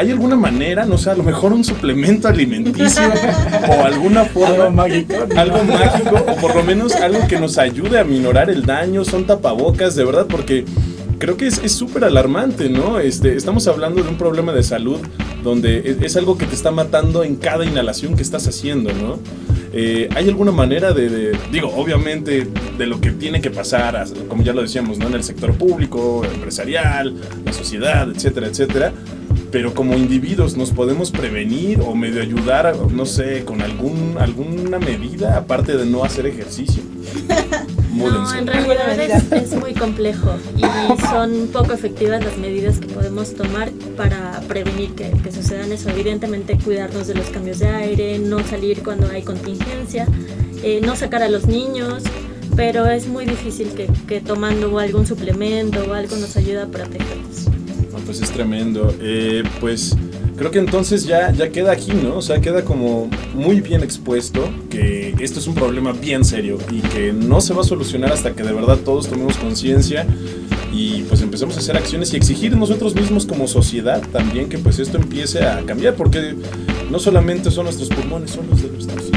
¿Hay alguna manera, no sé, a lo mejor un suplemento alimenticio o alguna forma... Algo mágico. Algo mágico o por lo menos algo que nos ayude a minorar el daño, son tapabocas, de verdad, porque creo que es súper alarmante, ¿no? Este, estamos hablando de un problema de salud donde es, es, algo que te está matando en cada inhalación que estás haciendo, ¿no? Eh, ¿Hay alguna manera de, de, digo, obviamente, de lo que tiene que pasar, como ya lo decíamos, ¿no? En el sector público, empresarial, la sociedad, etcétera, etcétera? pero como individuos nos podemos prevenir o medio ayudar, no sé, con algún, alguna medida aparte de no hacer ejercicio. no, en realidad es, es, muy complejo y son poco efectivas las medidas que podemos tomar para prevenir que, que, sucedan eso. Evidentemente cuidarnos de los cambios de aire, no salir cuando hay contingencia, eh, no sacar a los niños, pero es muy difícil que, que tomando algún suplemento o algo nos ayude a protegernos pues es tremendo. Eh, pues creo que entonces ya, ya queda aquí, ¿no? O sea, queda como muy bien expuesto que esto es un problema bien serio y que no se va a solucionar hasta que de verdad todos tomemos conciencia y pues empecemos a hacer acciones y exigir nosotros mismos como sociedad también que pues esto empiece a cambiar, porque no solamente son nuestros pulmones, son los de nuestros.